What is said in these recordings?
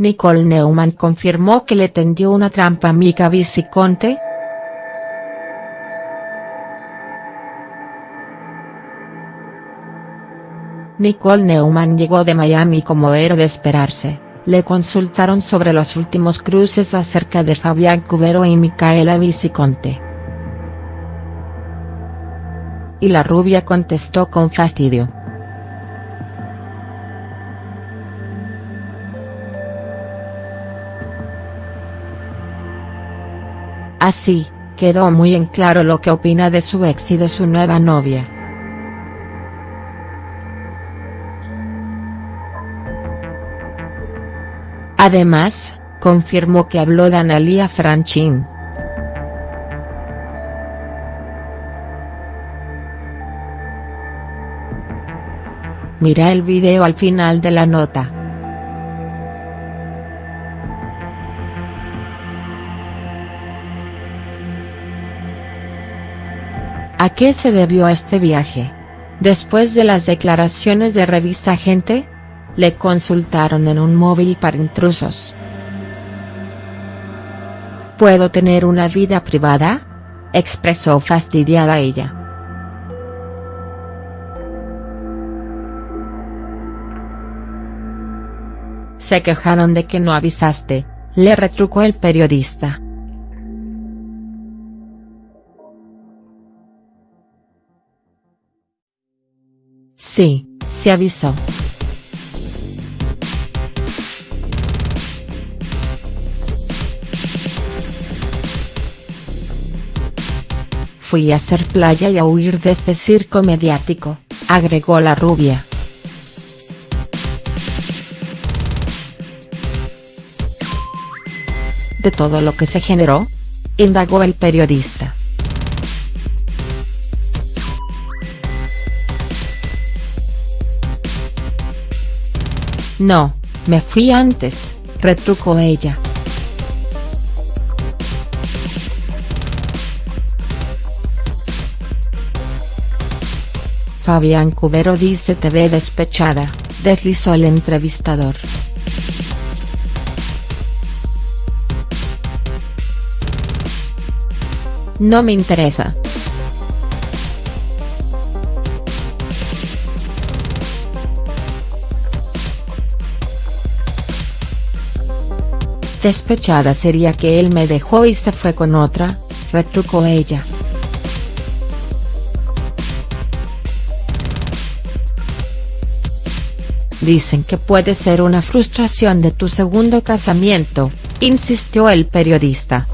Nicole Neumann confirmó que le tendió una trampa a Mika Viciconte. Nicole Neumann llegó de Miami como era de esperarse, le consultaron sobre los últimos cruces acerca de Fabián Cubero y Micaela Viciconte. Y la rubia contestó con fastidio. Así, quedó muy en claro lo que opina de su ex y de su nueva novia. Además, confirmó que habló de Analia Franchín. Mira el video al final de la nota. ¿A qué se debió este viaje? Después de las declaraciones de Revista Gente, le consultaron en un móvil para intrusos. ¿Puedo tener una vida privada? expresó fastidiada ella. Se quejaron de que no avisaste, le retrucó el periodista. Sí, se avisó. Fui a hacer playa y a huir de este circo mediático, agregó la rubia. ¿De todo lo que se generó? indagó el periodista. No, me fui antes, retrucó ella. Fabián Cubero dice te ve despechada, deslizó el entrevistador. No me interesa. Despechada sería que él me dejó y se fue con otra, retrucó ella. Dicen que puede ser una frustración de tu segundo casamiento, insistió el periodista.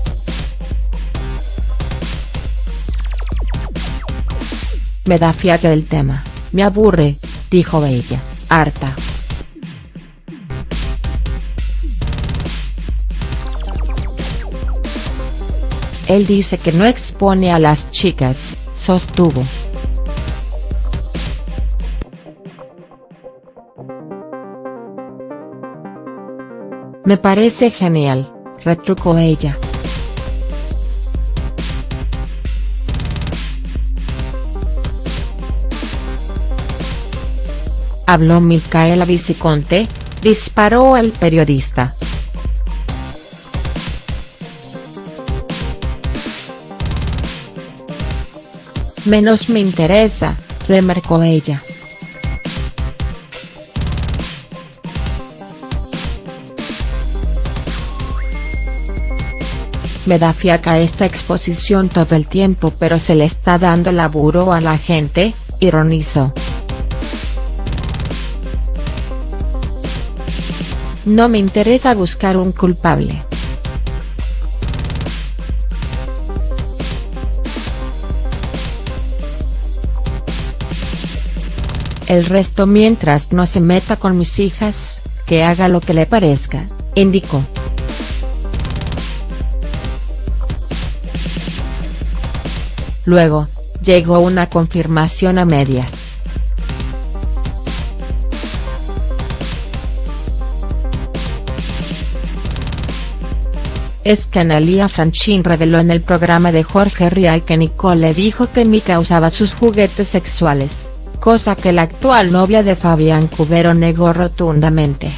Me da fiaca el tema, me aburre, dijo ella, harta. Él dice que no expone a las chicas, sostuvo. Me parece genial, retrucó ella. Habló Micaela Viciconte, disparó al periodista. Menos me interesa, remarcó ella. Me da fiaca esta exposición todo el tiempo pero se le está dando laburo a la gente, ironizó. No me interesa buscar un culpable. El resto mientras no se meta con mis hijas, que haga lo que le parezca, indicó. Luego, llegó una confirmación a medias. Es que Analia Franchín reveló en el programa de Jorge Rial que Nicole le dijo que Mika usaba sus juguetes sexuales cosa que la actual novia de Fabián Cubero negó rotundamente.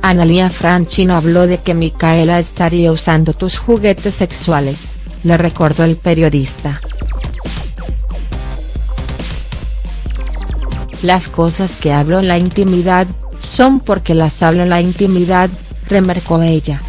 Analia Franchino habló de que Micaela estaría usando tus juguetes sexuales, le recordó el periodista. Las cosas que hablo en la intimidad, son porque las hablo en la intimidad, remarcó ella.